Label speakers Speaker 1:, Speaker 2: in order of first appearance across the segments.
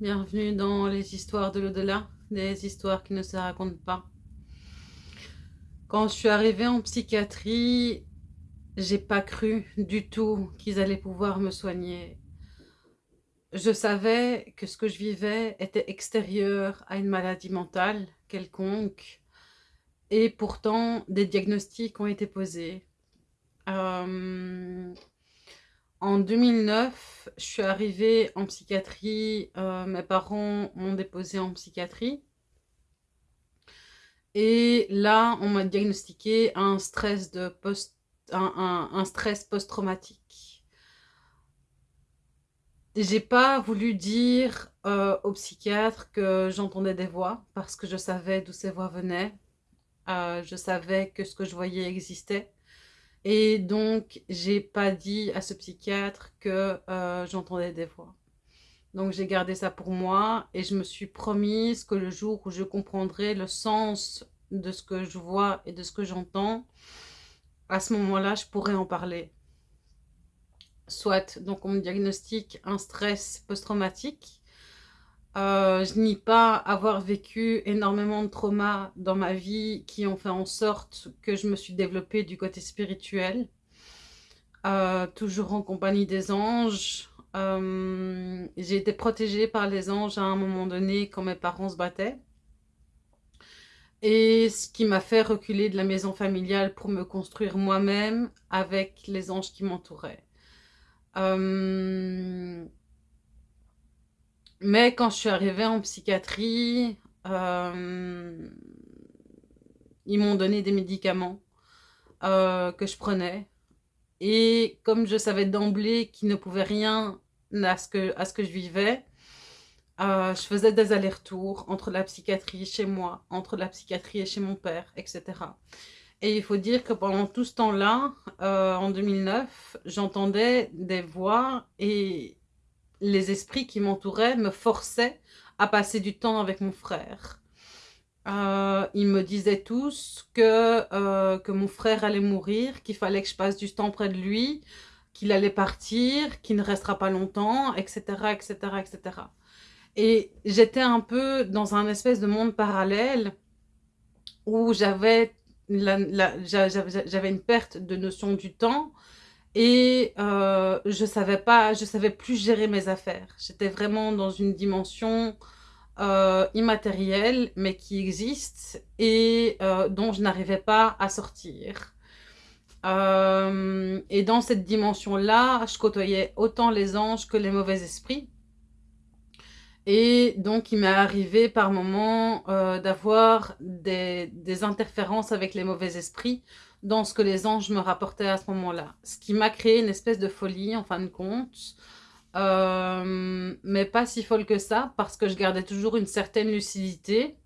Speaker 1: bienvenue dans les histoires de l'au-delà, des histoires qui ne se racontent pas. Quand je suis arrivée en psychiatrie, j'ai pas cru du tout qu'ils allaient pouvoir me soigner. Je savais que ce que je vivais était extérieur à une maladie mentale quelconque, et pourtant des diagnostics ont été posés. Euh, en 2009, je suis arrivée en psychiatrie. Euh, mes parents m'ont déposé en psychiatrie. Et là, on m'a diagnostiqué un stress post, un, stress post-traumatique. J'ai pas voulu dire euh, au psychiatre que j'entendais des voix parce que je savais d'où ces voix venaient. Euh, je savais que ce que je voyais existait. Et donc, j'ai pas dit à ce psychiatre que euh, j'entendais des voix. Donc, j'ai gardé ça pour moi et je me suis promise que le jour où je comprendrai le sens de ce que je vois et de ce que j'entends, à ce moment-là, je pourrais en parler. Soit, donc on me diagnostique un stress post-traumatique, euh, je nie pas avoir vécu énormément de traumas dans ma vie qui ont fait en sorte que je me suis développée du côté spirituel. Euh, toujours en compagnie des anges. Euh, j'ai été protégée par les anges à un moment donné quand mes parents se battaient. Et ce qui m'a fait reculer de la maison familiale pour me construire moi-même avec les anges qui m'entouraient. Mais quand je suis arrivée en psychiatrie, euh, ils m'ont donné des médicaments euh, que je prenais. Et comme je savais d'emblée qu'ils ne pouvaient rien à ce que, à ce que je vivais, euh, je faisais des allers-retours entre la psychiatrie chez moi, entre la psychiatrie et chez mon père, etc. Et il faut dire que pendant tout ce temps-là, en 2009, j'entendais des voix et les esprits qui m'entouraient me forçaient à passer du temps avec mon frère. Euh, ils me disaient tous que, euh, que mon frère allait mourir, qu'il fallait que je passe du temps près de lui, qu'il allait partir, qu'il ne restera pas longtemps, etc., etc., etc. Et j'étais un peu dans un espèce de monde parallèle où j'avais une perte de notion du temps, et euh, je savais savais plus gérer mes affaires. J'étais vraiment dans une dimension euh, immatérielle, mais qui existe et euh, dont je n'arrivais pas à sortir. et dans cette dimension-là, je côtoyais autant les anges que les mauvais esprits. Et donc, il m'est arrivé par moments d'avoir des interférences avec les mauvais esprits, dans ce que les anges me rapportaient à ce moment-là. Ce qui m'a créé une espèce de folie, en fin de compte. Euh, mais pas si folle que ça, parce que je gardais toujours une certaine lucidité.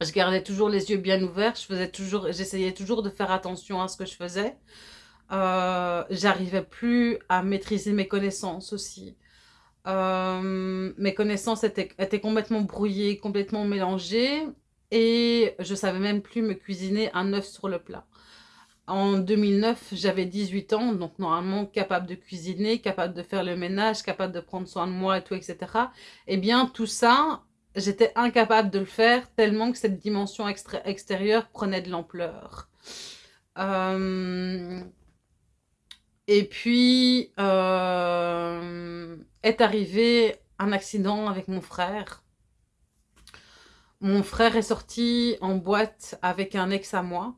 Speaker 1: Je gardais toujours les yeux bien ouverts. Je faisais toujours, J'essayais toujours de faire attention à ce que je faisais. Euh, J'arrivais plus à maîtriser mes connaissances aussi. Euh, mes connaissances étaient, étaient complètement brouillées, complètement mélangées. Et je savais même plus me cuisiner un œuf sur le plat. En 2009, j'avais 18 ans, donc normalement capable de cuisiner, capable de faire le ménage, capable de prendre soin de moi et tout, etc. Eh bien, tout ça, j'étais incapable de le faire tellement que cette dimension extérieure prenait de l'ampleur. Euh, et puis, euh, est arrivé un accident avec mon frère. Mon frère est sorti en boîte avec un ex à moi.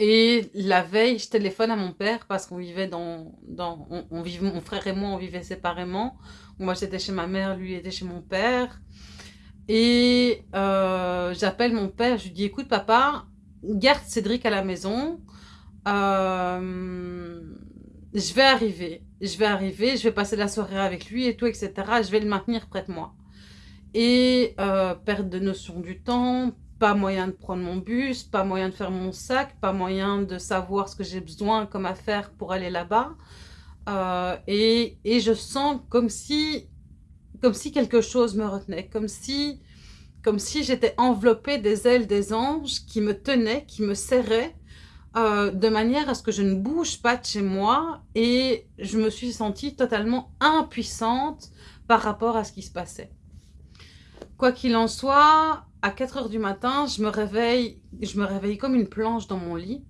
Speaker 1: Et la veille, je téléphone à mon père parce qu'on vivait dans... dans on, vivait, mon frère et moi, on vivait séparément. Moi, j'étais chez ma mère, lui était chez mon père. Et euh, j'appelle mon père, je lui dis, écoute papa, garde Cédric à la maison. Euh, je vais arriver, je vais arriver, je vais passer la soirée avec lui et tout, etc. Je vais le maintenir près de moi. Et euh, perte de notion du temps, pas moyen de prendre mon bus, pas moyen de faire mon sac, pas moyen de savoir ce que j'ai besoin comme affaire pour aller là-bas. Euh, et, et, je sens comme si, comme si quelque chose me retenait, comme si, comme si j'étais enveloppée des ailes des anges qui me tenaient, qui me serraient, euh, de manière à ce que je ne bouge pas de chez moi. Et je me suis sentie totalement impuissante par rapport à ce qui se passait. Quoi qu'il en soit, à 4 heures du matin, je me réveille, je me réveille comme une planche dans mon lit.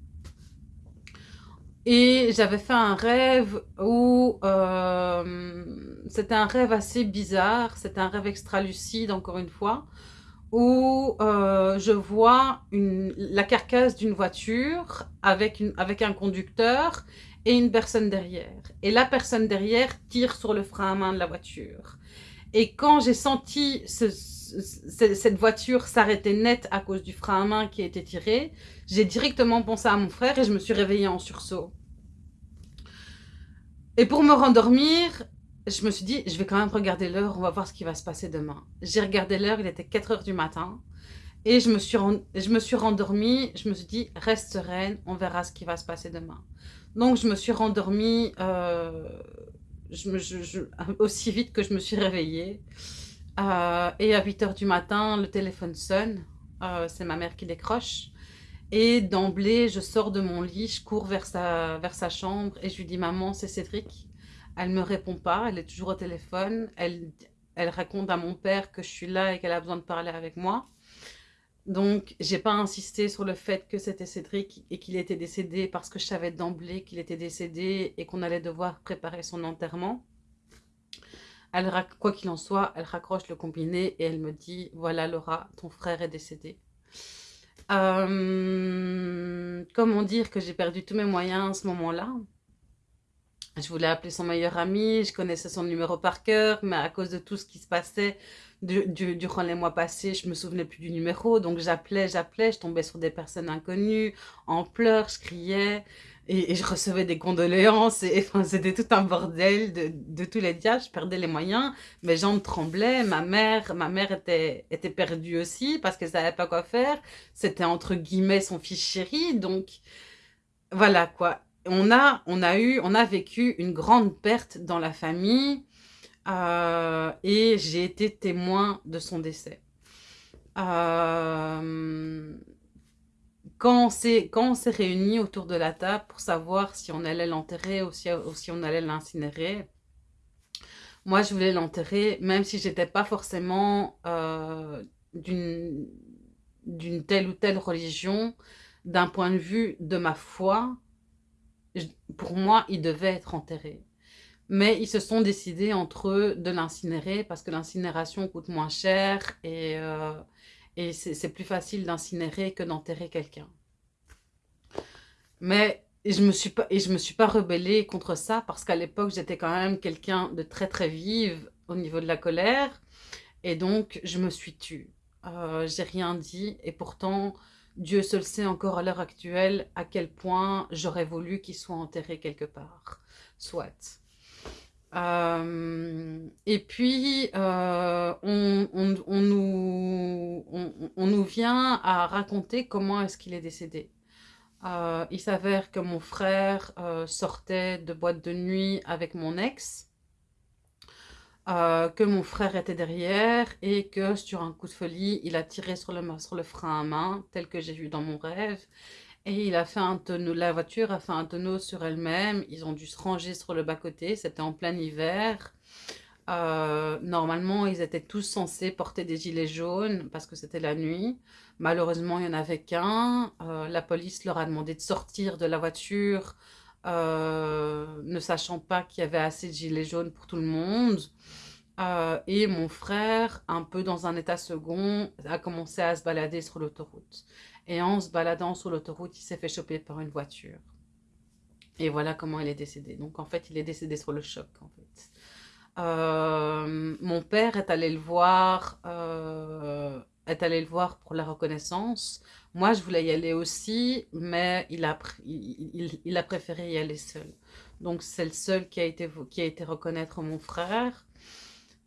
Speaker 1: Et j'avais fait un rêve où euh, c'était un rêve assez bizarre, c'était un rêve extra lucide encore une fois, où euh, je vois la carcasse d'une voiture avec, avec un conducteur et une personne derrière. Et la personne derrière tire sur le frein à main de la voiture. Et quand j'ai senti ce, cette voiture s'arrêter net à cause du frein à main qui été tiré, j'ai directement pensé à mon frère et je me suis réveillée en sursaut. Et pour me rendormir, je me suis dit, je vais quand même regarder l'heure, on va voir ce qui va se passer demain. J'ai regardé l'heure, il était 4 heures du matin. Et je me, suis je me suis rendormie, je me suis dit, reste sereine, on verra ce qui va se passer demain. Donc je me suis rendormie euh, aussi vite que je me suis réveillée. Euh, et à 8 heures du matin, le téléphone sonne, euh, c'est ma mère qui décroche. Et d'emblée, je sors de mon lit, je cours vers sa, chambre et je lui dis « Maman, c'est Cédric ». Elle ne me répond pas, elle est toujours au téléphone. Elle, elle raconte à mon père que je suis là et qu'elle a besoin de parler avec moi. Donc, j'ai pas insisté sur le fait que c'était Cédric et qu'il était décédé parce que je savais d'emblée qu'il était décédé et qu'on allait devoir préparer son enterrement. Quoi qu'il en soit, elle raccroche le combiné et elle me dit « Voilà Laura, ton frère est décédé. Comment dire que j'ai perdu tous mes moyens à ce moment-là? Je voulais appeler son meilleur ami, je connaissais son numéro par cœur, mais à cause de tout ce qui se passait durant les mois passés, je me souvenais plus du numéro, donc j'appelais, j'appelais, je tombais sur des personnes inconnues, en pleurs, je criais, et, je recevais des condoléances, et c'était tout un bordel de, tous les diables, je perdais les moyens, mes jambes tremblaient, ma mère, ma mère était, était perdue aussi, parce qu'elle savait pas quoi faire, c'était entre guillemets son fils chéri, donc voilà quoi. On a, on a eu, on a vécu une grande perte dans la famille euh, et j'ai été témoin de son décès. Euh, quand on s'est réunis autour de la table pour savoir si on allait l'enterrer ou, si, on allait l'incinérer, moi je voulais l'enterrer même si j'étais pas forcément euh, d'une telle ou telle religion, d'un point de vue de ma foi, pour moi, il devait être enterré. Mais ils se sont décidés entre eux de l'incinérer parce que l'incinération coûte moins cher et, euh, et c'est plus facile d'incinérer que d'enterrer quelqu'un. Mais je ne me, me suis pas rebellée contre ça parce qu'à l'époque, j'étais quand même quelqu'un de très très vive au niveau de la colère. Et donc, je me suis tue. Euh, J'ai rien dit et pourtant, Dieu seul sait encore à l'heure actuelle à quel point j'aurais voulu qu'il soit enterré quelque part. Soit. Euh, et puis, euh, on, nous, vient à raconter comment est-ce qu'il est décédé. Euh, il s'avère que mon frère sortait de boîte de nuit avec mon ex. Que mon frère était derrière et que sur un coup de folie, il a tiré sur le, sur le frein à main, tel que j'ai vu dans mon rêve. Et il a fait un tonneau, la voiture a fait un tonneau sur elle-même. Ils ont dû se ranger sur le bas-côté. C'était en plein hiver. Euh, normalement, ils étaient tous censés porter des gilets jaunes parce que c'était la nuit. Malheureusement, il n'y en avait qu'un. Euh, la police leur a demandé de sortir de la voiture euh, ne sachant pas qu'il y avait assez de gilets jaunes pour tout le monde. Et mon frère, un peu dans un état second, a commencé à se balader sur l'autoroute. Et en se baladant sur l'autoroute, il s'est fait choper par une voiture. Et voilà comment il est décédé. Donc en fait, il est décédé sur le choc en fait. Euh, mon père est allé le voir est allé le voir pour la reconnaissance. Moi, je voulais y aller aussi, mais il a, il, a préféré y aller seul. Donc, c'est le seul qui a, été, qui a été reconnaître mon frère.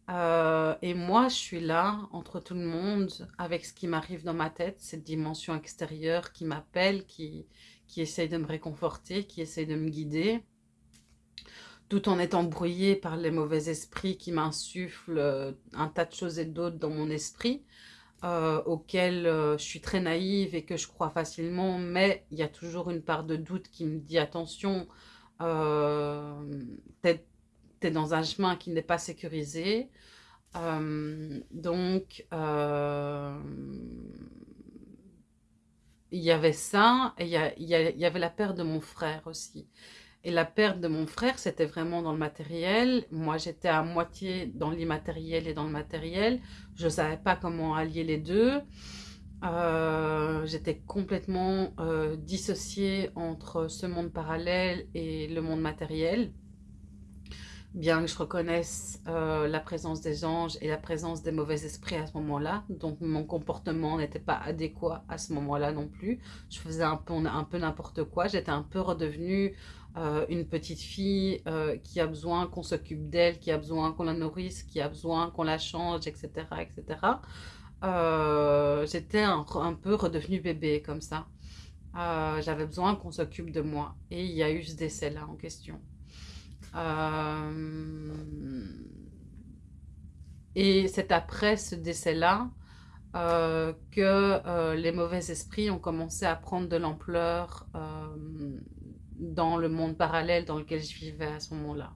Speaker 1: Euh, et moi, je suis là, entre tout le monde, avec ce qui m'arrive dans ma tête, cette dimension extérieure qui m'appelle, qui, qui essaye de me réconforter, qui essaye de me guider, tout en étant brouillée par les mauvais esprits qui m'insufflent euh, un tas de choses et d'autres dans mon esprit. Euh, auquel euh, je suis très naïve et que je crois facilement, mais il y a toujours une part de doute qui me dit attention, euh, dans un chemin qui n'est pas sécurisé. Euh, donc, euh, il y avait ça, et il y, avait la perte de mon frère aussi. Et la perte de mon frère, c'était vraiment dans le matériel. Moi, j'étais à moitié dans l'immatériel et dans le matériel. Je ne savais pas comment allier les deux. Euh, j'étais complètement dissociée entre ce monde parallèle et le monde matériel bien que je reconnaisse euh, la présence des anges et la présence des mauvais esprits à ce moment-là. Donc mon comportement n'était pas adéquat à ce moment-là non plus. Je faisais un peu, un peu n'importe quoi. J'étais un peu redevenue euh, une petite fille euh, qui a besoin qu'on s'occupe d'elle, qui a besoin qu'on la nourrisse, qui a besoin qu'on la change, etc. etc. J'étais un, un, peu redevenue bébé comme ça. J'avais besoin qu'on s'occupe de moi. Et il y a eu ce décès-là en question. Euh, et c'est après ce décès-là euh, que euh, les mauvais esprits ont commencé à prendre de l'ampleur dans le monde parallèle dans lequel je vivais à ce moment-là.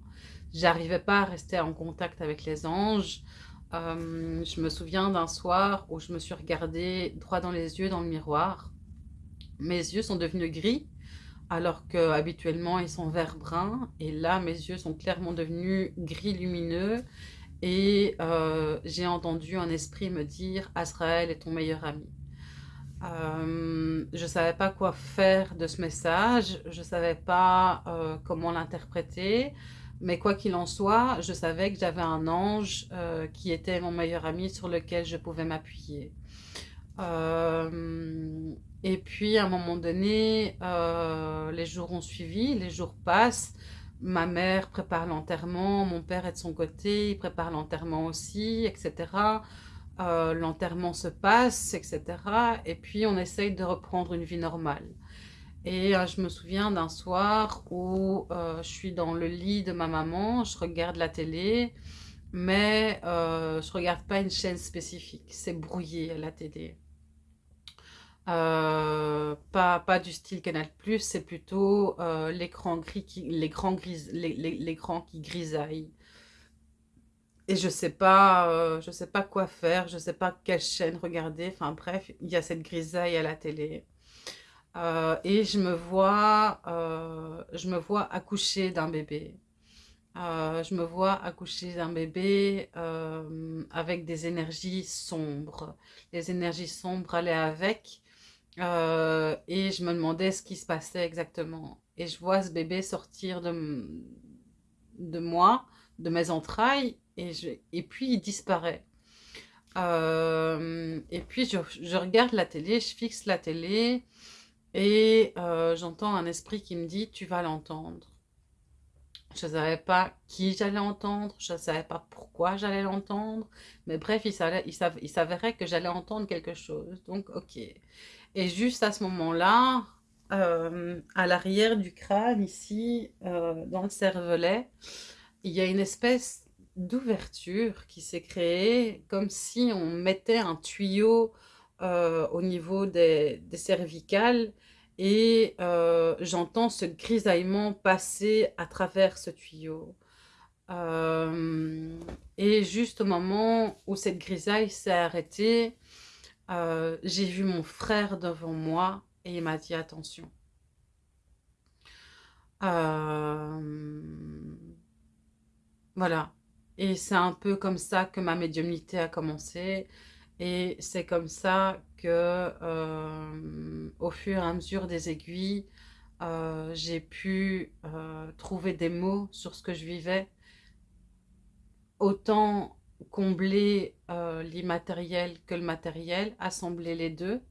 Speaker 1: J'arrivais pas à rester en contact avec les anges. je me souviens d'un soir où je me suis regardée droit dans les yeux dans le miroir. Mes yeux sont devenus gris alors qu'habituellement ils sont vert brun. Et là, mes yeux sont clairement devenus gris lumineux. Et euh, j'ai entendu un esprit me dire « Azraël est ton meilleur ami euh, Je ne savais pas quoi faire de ce message, je ne savais pas euh, comment l'interpréter. Mais quoi qu'il en soit, je savais que j'avais un ange qui était mon meilleur ami sur lequel je pouvais m'appuyer. Et puis, à un moment donné, euh, les jours ont suivi, les jours passent. Ma mère prépare l'enterrement, mon père est de son côté, il prépare l'enterrement aussi, etc. Euh, l'enterrement se passe, etc. Et puis, on essaye de reprendre une vie normale. Et euh, je me souviens d'un soir où je suis dans le lit de ma maman, je regarde la télé, mais je regarde pas une chaîne spécifique, c'est brouillé à la télé. Euh, pas, pas du style Canal+, c'est plutôt euh, l'écran gris, qui, grisaille. Et je sais pas, euh, sais pas quoi faire, je sais pas quelle chaîne regarder. Enfin bref, il y a cette grisaille à la télé. et je me vois, je me vois accoucher d'un bébé. je me vois accoucher d'un bébé avec des énergies sombres. Les énergies sombres allaient avec. Euh, et je me demandais ce qui se passait exactement. Et je vois ce bébé sortir de, de moi, de mes entrailles, et, je, et puis il disparaît. Euh, et puis je, je, regarde la télé, je fixe la télé, et euh, j'entends un esprit qui me dit « tu vas l'entendre ». Je ne savais pas qui j'allais entendre, je ne savais pas pourquoi j'allais l'entendre, mais bref, il, il s'avérait que j'allais entendre quelque chose, donc ok. Et juste à ce moment-là, euh, à l'arrière du crâne, ici, euh, dans le cervelet, il y a une espèce d'ouverture qui s'est créée, comme si on mettait un tuyau euh, au niveau des, cervicales, et j'entends ce grisaillement passer à travers ce tuyau. et juste au moment où cette grisaille s'est arrêtée, euh, j'ai vu mon frère devant moi et il m'a dit attention. Euh, voilà. Et c'est un peu comme ça que ma médiumnité a commencé. Et c'est comme ça que, euh, au fur et à mesure des aiguilles, j'ai pu trouver des mots sur ce que je vivais. Autant combler euh, l'immatériel que le matériel, assembler les deux.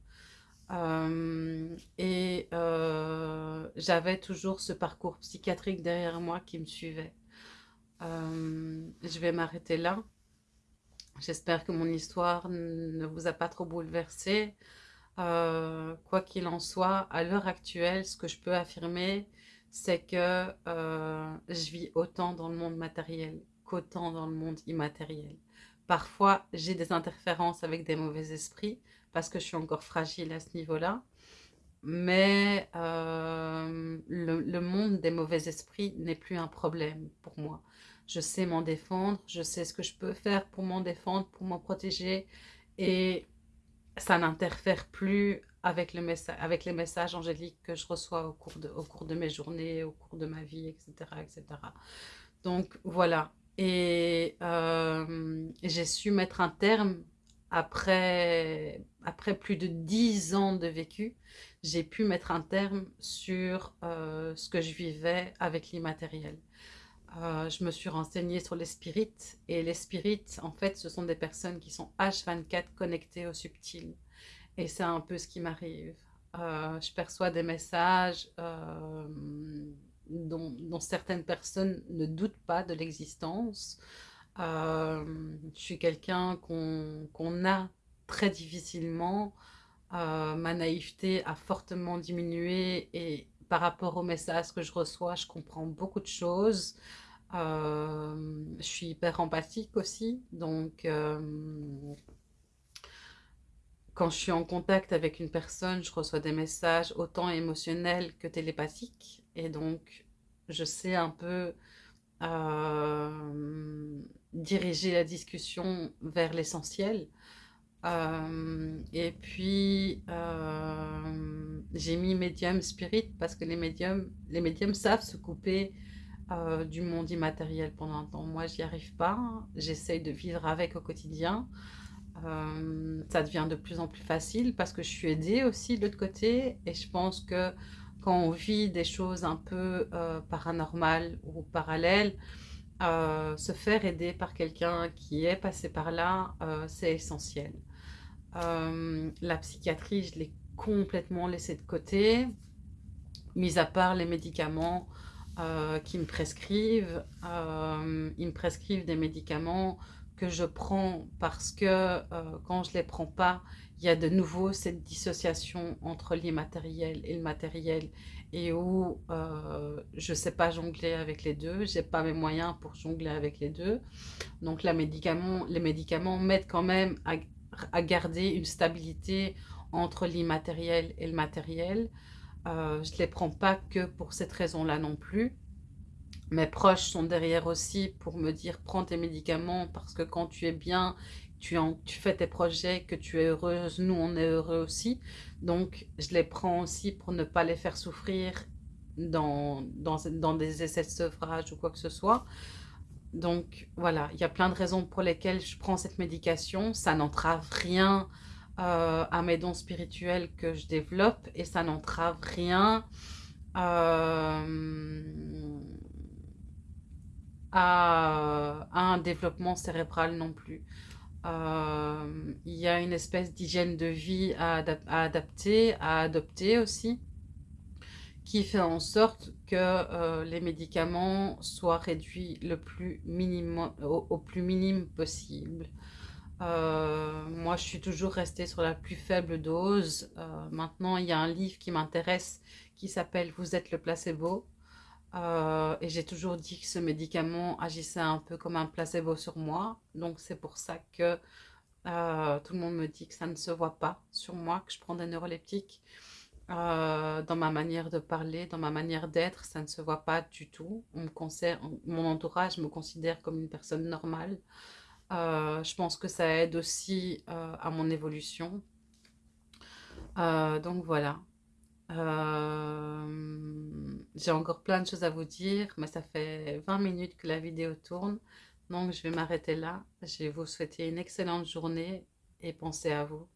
Speaker 1: Euh, et euh, j'avais toujours ce parcours psychiatrique derrière moi qui me suivait. je vais m'arrêter là. J'espère que mon histoire ne vous a pas trop bouleversé. quoi qu'il en soit, à l'heure actuelle, ce que je peux affirmer, c'est que je vis autant dans le monde matériel qu'autant dans le monde immatériel. Parfois, j'ai des interférences avec des mauvais esprits parce que je suis encore fragile à ce niveau-là. Mais euh, le, monde des mauvais esprits n'est plus un problème pour moi. je sais m'en défendre, je sais ce que je peux faire pour m'en défendre, pour m'en protéger, et ça n'interfère plus avec, le avec les messages angéliques que je reçois au cours, de, au cours de mes journées, au cours de ma vie, etc. etc. Donc voilà, et euh, j'ai su mettre un terme après, après plus de dix ans de vécu, j'ai pu mettre un terme sur euh, ce que je vivais avec l'immatériel. Euh, je me suis renseignée sur les spirites et les spirites, en fait, ce sont des personnes qui sont H24 connectées au subtil. Et c'est un peu ce qui m'arrive. Je perçois des messages dont, certaines personnes ne doutent pas de l'existence. je suis quelqu'un qu'on a très difficilement euh, ma naïveté a fortement diminué et par rapport aux messages que je reçois, je comprends beaucoup de choses. Euh, je suis hyper empathique aussi, donc euh, quand je suis en contact avec une personne, je reçois des messages autant émotionnels que télépathiques et donc je sais un peu diriger la discussion vers l'essentiel. Euh, et puis, euh, j'ai mis médium spirit parce que les médiums, les médiums savent se couper euh, du monde immatériel pendant un temps. Moi, j'y arrive pas. J'essaye de vivre avec au quotidien. ça devient de plus en plus facile parce que je suis aidée aussi de l'autre côté. Et je pense que quand on vit des choses un peu paranormales ou parallèles, se faire aider par quelqu'un qui est passé par là, c'est essentiel. Euh, la psychiatrie, je l'ai complètement laissée de côté, mis à part les médicaments euh, qui me prescrivent. Euh, ils me prescrivent des médicaments que je prends parce que quand je les prends pas, il y a de nouveau cette dissociation entre l'immatériel et le matériel et où je ne sais pas jongler avec les deux, je n'ai pas mes moyens pour jongler avec les deux. Donc la médicament, les médicaments m'aident quand même à à garder une stabilité entre l'immatériel et le matériel. Euh, je ne les prends pas que pour cette raison-là non plus. Mes proches sont derrière aussi pour me dire prends tes médicaments parce que quand tu es bien, tu, fais tes projets, que tu es heureuse, nous on est heureux aussi. Donc je les prends aussi pour ne pas les faire souffrir dans des essais de sevrage ou quoi que ce soit. Donc voilà, il y a plein de raisons pour lesquelles je prends cette médication. Ça n'entrave rien euh, à mes dons spirituels que je développe et ça n'entrave rien euh, à, un développement cérébral non plus. Euh, il y a une espèce d'hygiène de vie à adapter, à adopter aussi qui fait en sorte que euh, les médicaments soient réduits au, plus minime possible. Euh, moi, je suis toujours restée sur la plus faible dose. Maintenant, il y a un livre qui m'intéresse qui s'appelle « Vous êtes le placebo ». Et j'ai toujours dit que ce médicament agissait un peu comme un placebo sur moi. Donc, c'est pour ça que tout le monde me dit que ça ne se voit pas sur moi, que je prends des neuroleptiques. Euh, dans ma manière de parler, dans ma manière d'être, ça ne se voit pas du tout. Mon entourage me considère comme une personne normale. Euh, je pense que ça aide aussi euh, à mon évolution. donc voilà. J'ai encore plein de choses à vous dire, mais ça fait 20 minutes que la vidéo tourne. Donc je vais m'arrêter là. Je vais vous souhaiter une excellente journée et pensez à vous.